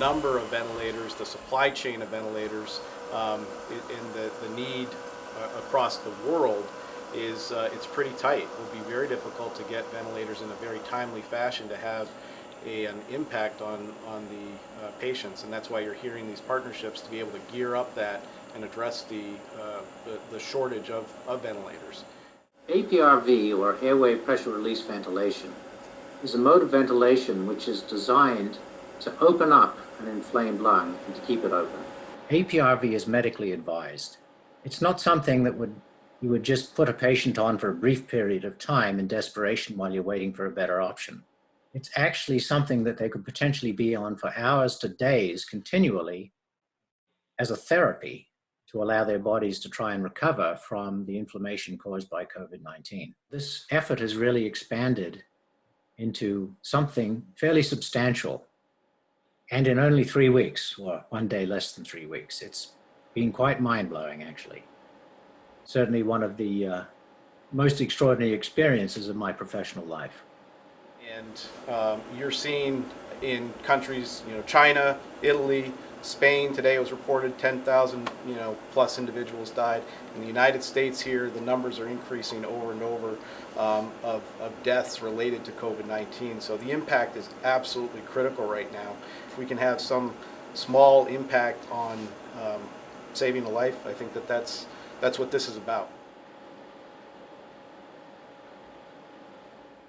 number of ventilators, the supply chain of ventilators, um, and the, the need uh, across the world is, uh, it's pretty tight. It will be very difficult to get ventilators in a very timely fashion to have a, an impact on, on the uh, patients. And that's why you're hearing these partnerships to be able to gear up that and address the, uh, the, the shortage of, of ventilators. APRV, or airway pressure release ventilation, is a mode of ventilation which is designed to open up an inflamed lung and to keep it open. APRV is medically advised. It's not something that would you would just put a patient on for a brief period of time in desperation while you're waiting for a better option. It's actually something that they could potentially be on for hours to days continually as a therapy to allow their bodies to try and recover from the inflammation caused by COVID-19. This effort has really expanded into something fairly substantial and in only three weeks, or one day less than three weeks. It's been quite mind-blowing, actually. Certainly one of the uh, most extraordinary experiences of my professional life. And um, you're seeing in countries, you know, China, Italy, Spain, today was reported 10,000, you know, plus individuals died. In the United States here, the numbers are increasing over and over um, of, of deaths related to COVID-19. So the impact is absolutely critical right now. If we can have some small impact on um, saving a life, I think that that's, that's what this is about.